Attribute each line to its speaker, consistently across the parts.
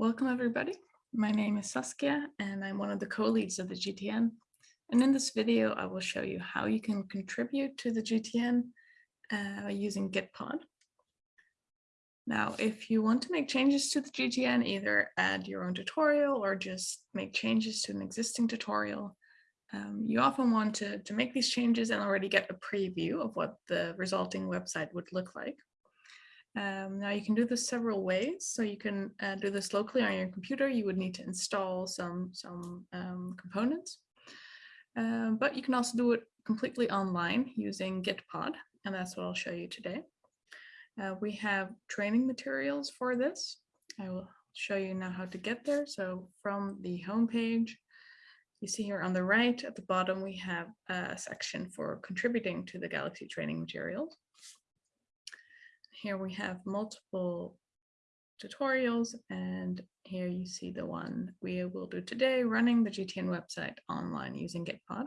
Speaker 1: Welcome everybody. My name is Saskia and I'm one of the co-leads of the GTN. And in this video, I will show you how you can contribute to the GTN uh, using Gitpod. Now, if you want to make changes to the GTN, either add your own tutorial or just make changes to an existing tutorial, um, you often want to, to make these changes and already get a preview of what the resulting website would look like. Um, now you can do this several ways. So you can uh, do this locally on your computer. You would need to install some, some um, components. Um, but you can also do it completely online using Gitpod, and that's what I'll show you today. Uh, we have training materials for this. I will show you now how to get there. So from the home page, you see here on the right at the bottom, we have a section for contributing to the Galaxy training materials. Here we have multiple tutorials and here you see the one we will do today running the GTN website online using Gitpod.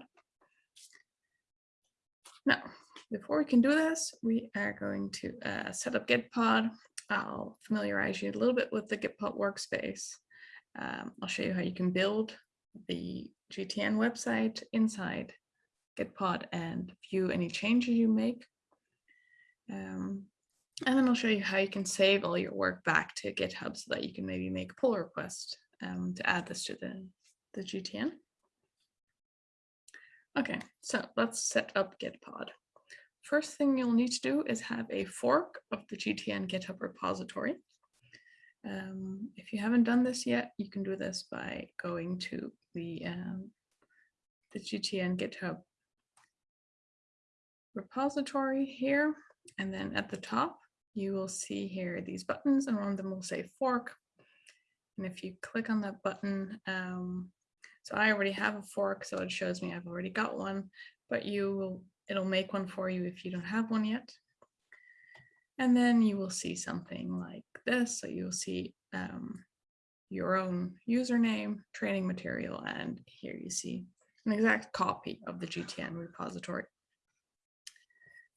Speaker 1: Now, before we can do this, we are going to uh, set up Gitpod. I'll familiarize you a little bit with the Gitpod workspace. Um, I'll show you how you can build the GTN website inside Gitpod and view any changes you make. Um, and then I'll show you how you can save all your work back to GitHub so that you can maybe make a pull request um, to add this to the, the GTN. Okay, so let's set up Gitpod. First thing you'll need to do is have a fork of the GTN GitHub repository. Um, if you haven't done this yet, you can do this by going to the, um, the GTN GitHub repository here. And then at the top, you will see here these buttons and one of them will say fork. And if you click on that button, um, so I already have a fork, so it shows me I've already got one, but you will, it'll make one for you if you don't have one yet. And then you will see something like this. So you'll see um, your own username, training material, and here you see an exact copy of the GTN repository.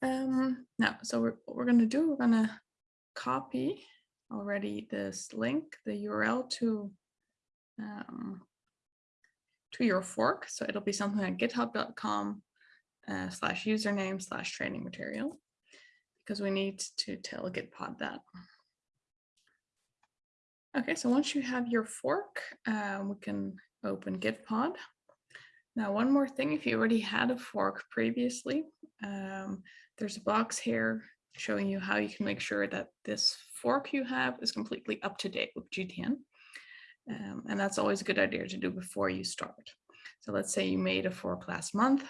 Speaker 1: Um, now, so we're, what we're going to do, we're going to copy already this link, the URL to um, to your fork. So it'll be something like github.com uh, slash username slash training material because we need to tell Gitpod that. Okay, so once you have your fork, uh, we can open Gitpod. Now, one more thing, if you already had a fork previously, um, there's a box here showing you how you can make sure that this fork you have is completely up to date with GTN. Um, and that's always a good idea to do before you start. So let's say you made a fork last month.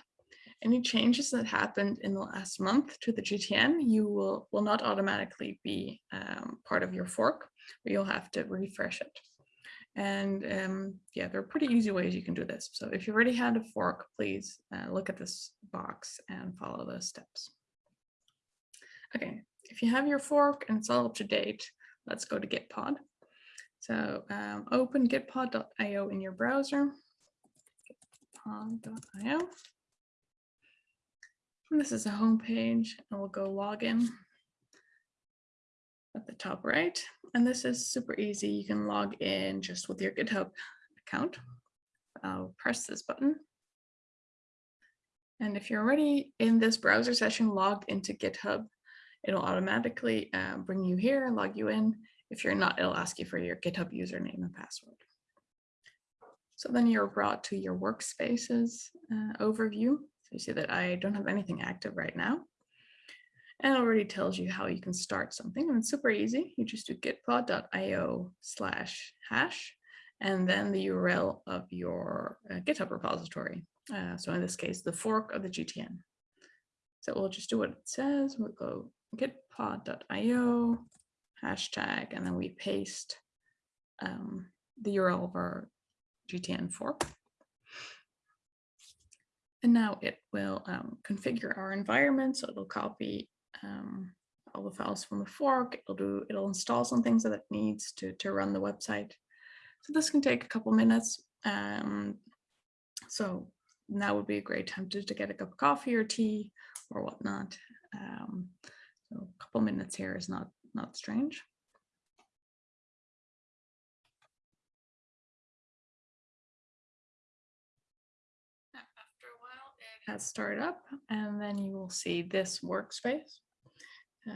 Speaker 1: Any changes that happened in the last month to the GTN, you will, will not automatically be um, part of your fork, but you'll have to refresh it. And um, yeah, there are pretty easy ways you can do this. So if you already had a fork, please uh, look at this box and follow those steps. Okay, if you have your fork and it's all up to date, let's go to Gitpod. So um, open gitpod.io in your browser. Gitpod.io. This is a home page and we'll go login at the top right. And this is super easy. You can log in just with your GitHub account. I'll press this button. And if you're already in this browser session logged into GitHub, it'll automatically uh, bring you here, and log you in. If you're not, it'll ask you for your GitHub username and password. So then you're brought to your workspaces uh, overview. So you see that I don't have anything active right now and it already tells you how you can start something. And it's super easy. You just do gitpod.io slash hash, and then the URL of your uh, GitHub repository. Uh, so in this case, the fork of the GTN. So we'll just do what it says. We'll go gitpod.io hashtag, and then we paste um, the URL of our GTN fork. And now it will um, configure our environment. So it'll copy um, all the files from the fork. It'll do, it'll install some things that it needs to, to run the website. So this can take a couple minutes. Um, so now would be a great time to, to get a cup of coffee or tea or whatnot. Um, so a couple minutes here is not not strange. After a while, it has started up, and then you will see this workspace.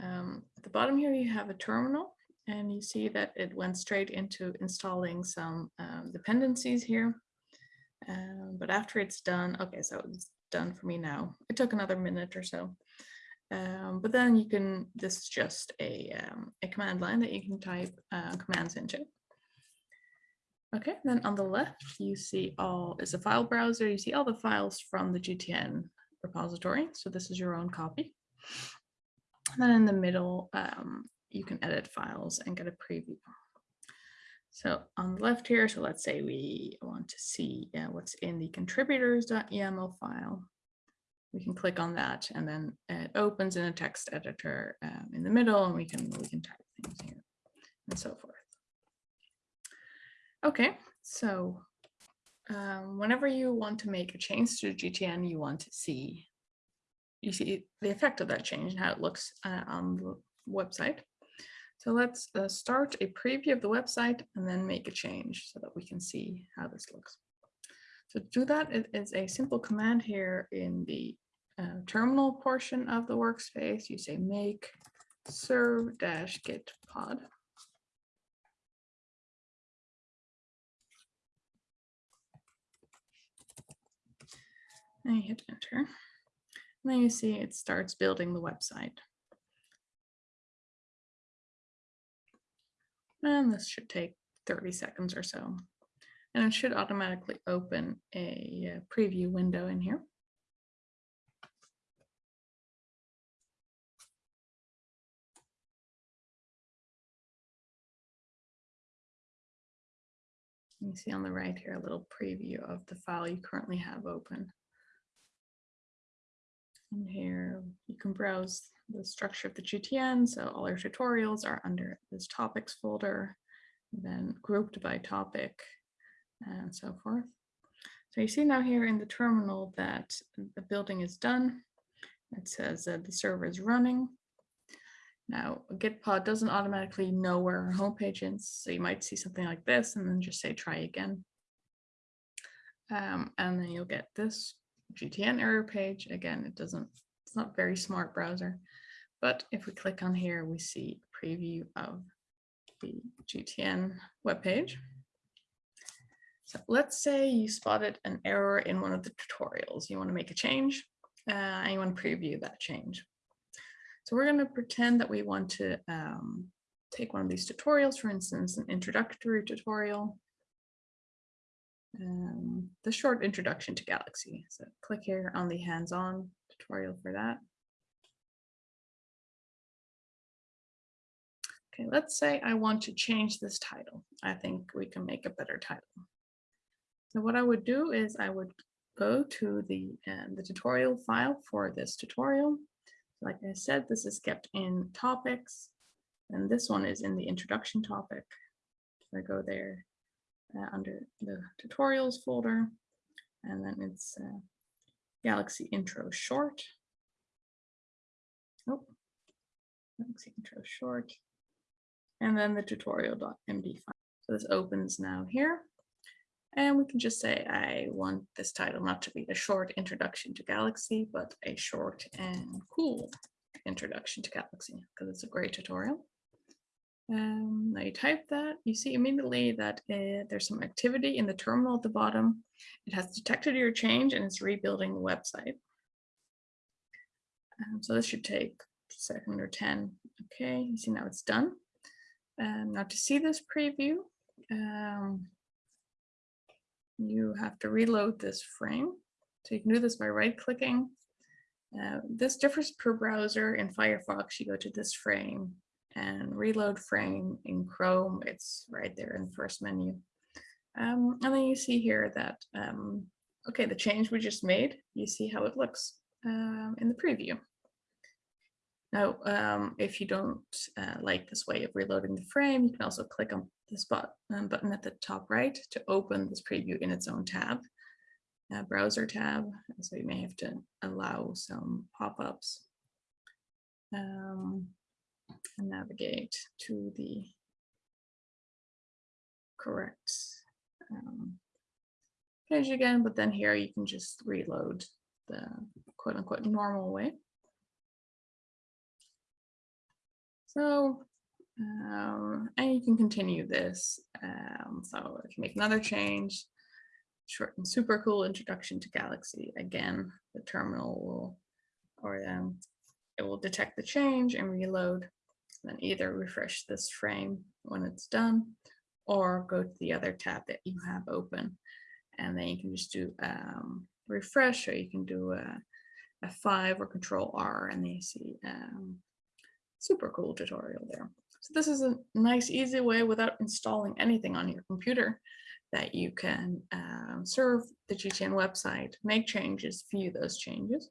Speaker 1: Um, at the bottom here, you have a terminal, and you see that it went straight into installing some um, dependencies here. Um, but after it's done, okay, so it's done for me now. It took another minute or so. Um, but then you can, this is just a, um, a command line that you can type uh, commands into. Okay, then on the left, you see all is a file browser. You see all the files from the GTN repository. So this is your own copy. And then in the middle, um, you can edit files and get a preview. So on the left here, so let's say we want to see uh, what's in the contributors.yaml file. We can click on that and then it opens in a text editor um, in the middle and we can we can type things here and so forth. Okay, so um, whenever you want to make a change to GTN, you want to see you see the effect of that change and how it looks uh, on the website. So let's uh, start a preview of the website and then make a change so that we can see how this looks. So to do that, it is a simple command here in the uh, terminal portion of the workspace. You say make serve dash git pod. And you hit enter. And then you see it starts building the website. And this should take 30 seconds or so. And it should automatically open a uh, preview window in here. You see on the right here a little preview of the file you currently have open. And here you can browse the structure of the GTN. So all our tutorials are under this topics folder, then grouped by topic and so forth. So you see now here in the terminal that the building is done. It says that the server is running. Now, Gitpod doesn't automatically know where our homepage is, so you might see something like this and then just say try again. Um, and then you'll get this GTN error page. Again, it doesn't, it's not very smart browser. But if we click on here, we see a preview of the GTN webpage. So let's say you spotted an error in one of the tutorials. You want to make a change uh, and you want to preview that change. So we're going to pretend that we want to um, take one of these tutorials, for instance, an introductory tutorial, um, the short introduction to Galaxy. So click here on the hands-on tutorial for that. Okay, let's say I want to change this title. I think we can make a better title. So what I would do is I would go to the, uh, the tutorial file for this tutorial. Like I said, this is kept in topics, and this one is in the introduction topic. So I go there uh, under the tutorials folder, and then it's uh, Galaxy Intro Short. Oh, Galaxy Intro Short and then the tutorial.md file. So this opens now here. And we can just say, I want this title not to be a short introduction to Galaxy, but a short and cool introduction to Galaxy, because it's a great tutorial. Um, now you type that, you see immediately that uh, there's some activity in the terminal at the bottom. It has detected your change and it's rebuilding the website. Um, so this should take a second or 10. Okay, you see now it's done. Um, now to see this preview, um, you have to reload this frame. So you can do this by right clicking. Uh, this differs per browser. In Firefox, you go to this frame and reload frame. In Chrome, it's right there in the first menu. Um, and then you see here that, um, okay, the change we just made, you see how it looks um, in the preview. Now, um, if you don't uh, like this way of reloading the frame, you can also click on this button, um, button at the top right to open this preview in its own tab, browser tab. So you may have to allow some pop-ups um, and navigate to the correct um, page again. But then here you can just reload the quote unquote normal way. So, um, and you can continue this. Um, so if you make another change, short and super cool introduction to Galaxy, again, the terminal will, or um, it will detect the change and reload, then either refresh this frame when it's done, or go to the other tab that you have open. And then you can just do um, refresh, or you can do a F5 or control R and then you see um, super cool tutorial there. So this is a nice, easy way without installing anything on your computer that you can um, serve the GTN website, make changes, view those changes.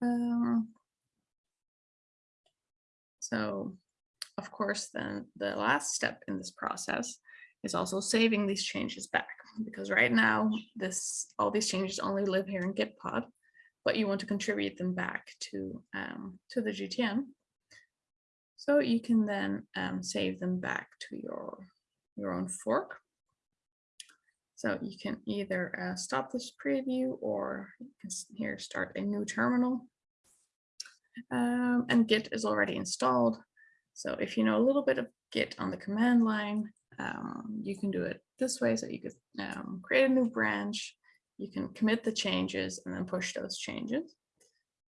Speaker 1: Um, so, of course, then the last step in this process is also saving these changes back because right now this all these changes only live here in Gitpod, but you want to contribute them back to um, to the GTN. So you can then um, save them back to your your own fork. So you can either uh, stop this preview or here start a new terminal. Um, and Git is already installed. So if you know a little bit of Git on the command line, um, you can do it this way. So you could um, create a new branch, you can commit the changes and then push those changes.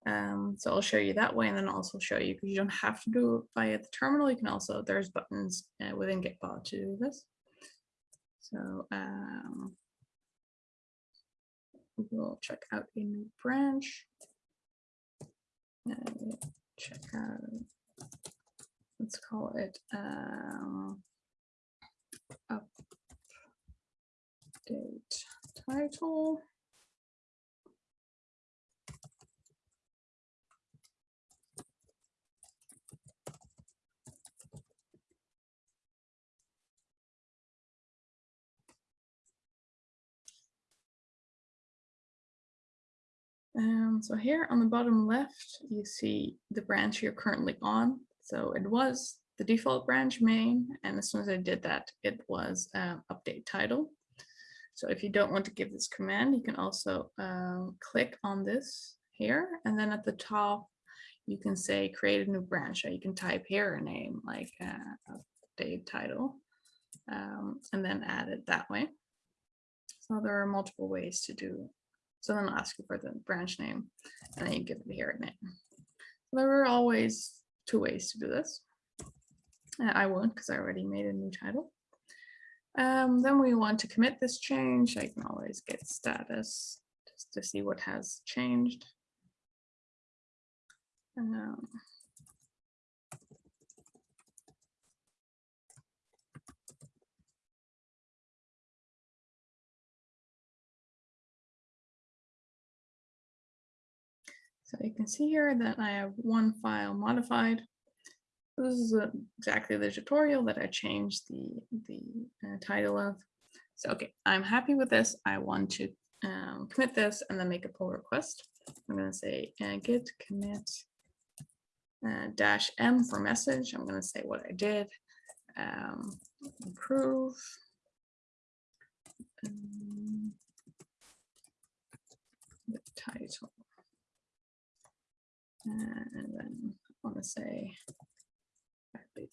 Speaker 1: Um, so I'll show you that way and then also show you because you don't have to do it via the terminal. You can also, there's buttons uh, within Gitpod to do this. So um, we'll check out a new branch. And check out, let's call it um, update title. Um, so here on the bottom left, you see the branch you're currently on. So it was the default branch main, and as soon as I did that, it was update title. So if you don't want to give this command, you can also um, click on this here, and then at the top, you can say create a new branch. You can type here a name like uh, update title, um, and then add it that way. So there are multiple ways to do so then I'll ask you for the branch name and then you give it here a name. There are always two ways to do this. I won't because I already made a new title. Um, then we want to commit this change. I can always get status just to see what has changed. Um, You can see here that I have one file modified. This is uh, exactly the tutorial that I changed the, the uh, title of. So, okay, I'm happy with this. I want to um, commit this and then make a pull request. I'm going to say uh, git commit uh, dash m for message. I'm going to say what I did. Um, improve. Um, the title. And then I want to say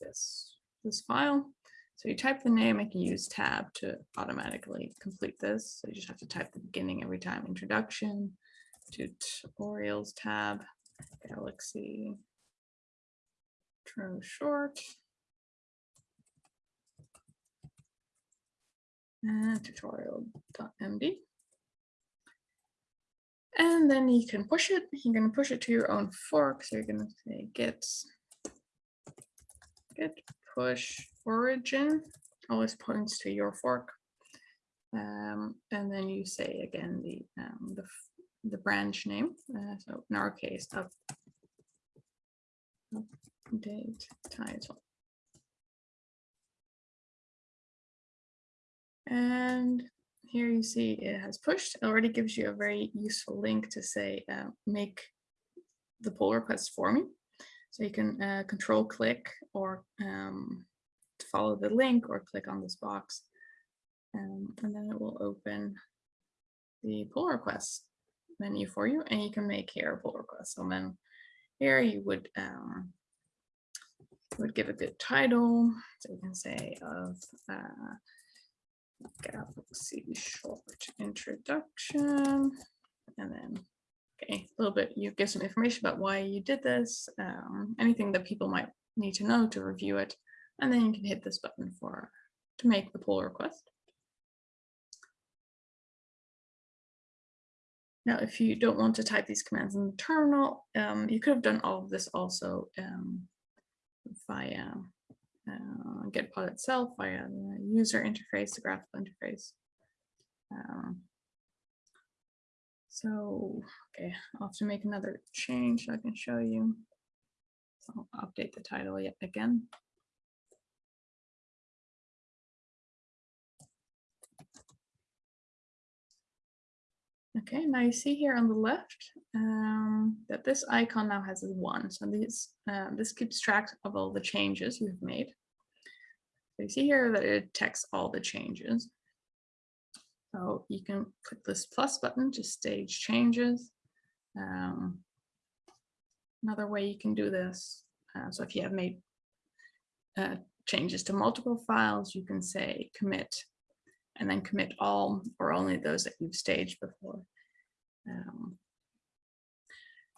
Speaker 1: this, this file. So you type the name, I can use tab to automatically complete this. So you just have to type the beginning every time, introduction, tutorials tab, galaxy, intro short, and tutorial.md. And then you can push it. You're going to push it to your own fork. So you're going to say git, git push origin. Always points to your fork. Um, and then you say again the um, the, the branch name. Uh, so in our case, up, update title. And here you see it has pushed. It already gives you a very useful link to say, uh, make the pull request for me. So you can uh, control click or um, follow the link or click on this box. Um, and then it will open the pull request. menu for you and you can make here a pull request. So then here you would um, would give a good title. So you can say of uh, Galaxy short introduction. And then okay a little bit you give some information about why you did this um, anything that people might need to know to review it. And then you can hit this button for to make the pull request. Now if you don't want to type these commands in the terminal um, you could have done all of this also um, via uh, Gitpod itself via the user interface, the graphical interface. Um, so, okay, I'll have to make another change so I can show you. So I'll update the title yet again. Okay, now you see here on the left um, that this icon now has a one. So this, uh, this keeps track of all the changes you've made. So you see here that it detects all the changes. So you can click this plus button to stage changes. Um, another way you can do this. Uh, so if you have made uh, changes to multiple files, you can say commit and then commit all or only those that you've staged before.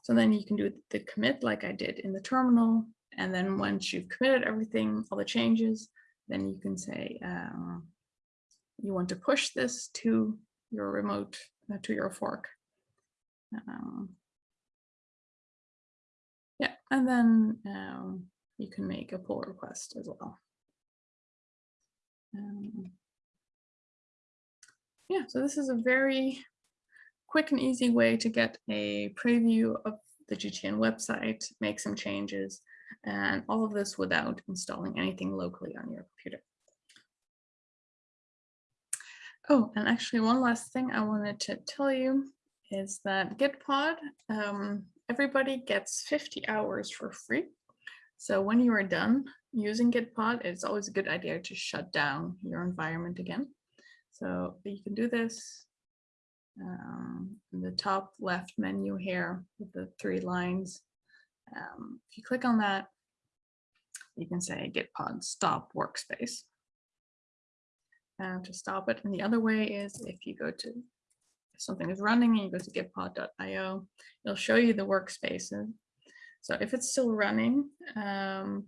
Speaker 1: So then you can do the commit like I did in the terminal. And then once you've committed everything, all the changes, then you can say um, you want to push this to your remote, uh, to your fork. Um, yeah, and then um, you can make a pull request as well. Um, yeah, so this is a very quick and easy way to get a preview of the GTN website, make some changes, and all of this without installing anything locally on your computer. Oh, and actually one last thing I wanted to tell you is that Gitpod, um, everybody gets 50 hours for free. So when you are done using Gitpod, it's always a good idea to shut down your environment again. So you can do this um, in the top left menu here with the three lines. Um, if you click on that, you can say Gitpod stop workspace to stop it. And the other way is if you go to if something is running and you go to gitpod.io, it'll show you the workspaces. So if it's still running, um,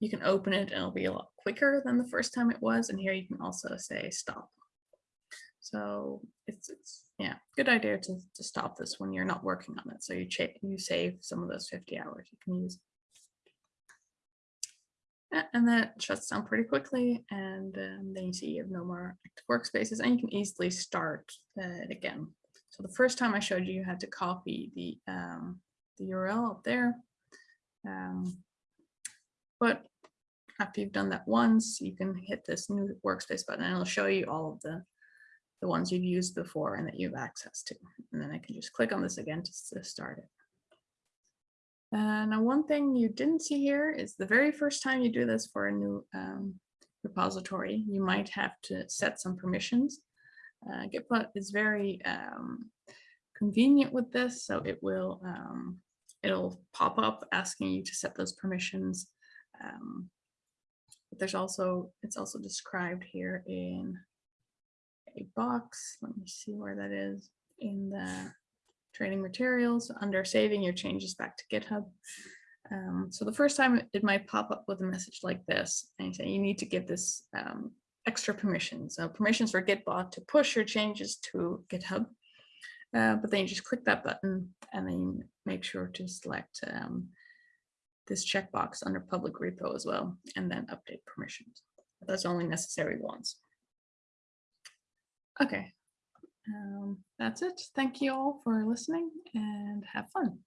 Speaker 1: you can open it and it'll be a lot quicker than the first time it was. And here you can also say stop. So it's, it's yeah, good idea to, to stop this when you're not working on it. So you, you save some of those 50 hours you can use. And that shuts down pretty quickly. And um, then you see you have no more active workspaces and you can easily start it again. So the first time I showed you, you had to copy the, um, the URL up there. Um, but after you've done that once, you can hit this new workspace button and it'll show you all of the the ones you've used before and that you have access to. And then I can just click on this again to, to start it. Uh, now, one thing you didn't see here is the very first time you do this for a new um, repository, you might have to set some permissions. Uh, is very um, convenient with this, so it will um, it'll pop up asking you to set those permissions. Um, but there's also it's also described here in a box. Let me see where that is in the training materials under saving your changes back to GitHub. Um, so the first time it might pop up with a message like this and you say you need to give this um, extra permissions. So permissions for Gitpod to push your changes to GitHub. Uh, but then you just click that button and then make sure to select um, this checkbox under public repo as well, and then update permissions. But that's only necessary once. Okay, um, that's it. Thank you all for listening and have fun.